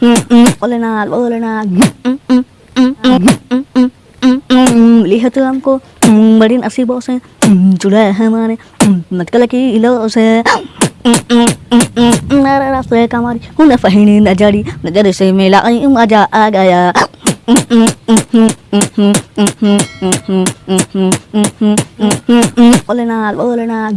Bholenath Bholenath lihat tuh Barin asih bose Sudah hemane Matkala ki ilo se Nara rasa kamari Huna fahini najari Najari se mela ay umaja agaya Bolenath bolenath